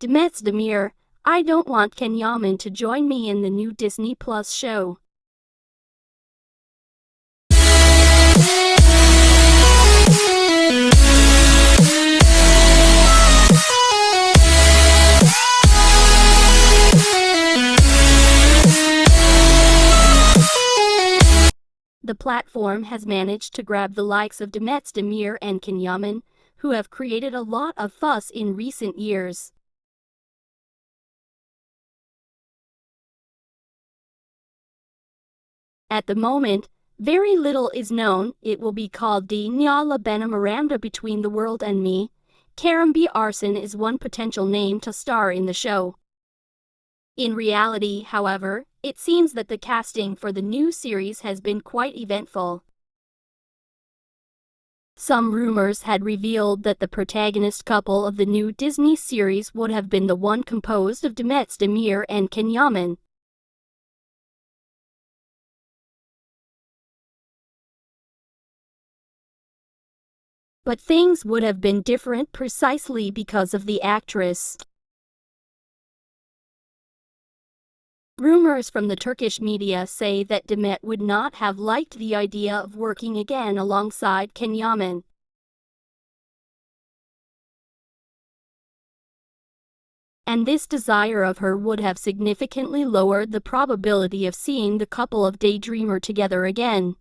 Demet Demir, I don't want Can Yaman to join me in the new Disney Plus show. The platform has managed to grab the likes of Demet Demir and Can Yaman, who have created a lot of fuss in recent years. At the moment, very little is known. It will be called Dünyayla Benim Aramda Between the World and Me. Kerem Bürsin is one potential name to star in the show. In reality, however, it seems that the casting for the new series has been quite eventful. Some rumors had revealed that the protagonist couple of the new Disney series would have been the one composed of Demet Demir and Can But things would have been different precisely because of the actress. Rumors from the Turkish media say that Demet would not have liked the idea of working again alongside Can Yaman. And this desire of her would have significantly lowered the probability of seeing the couple of Daydreamer together again.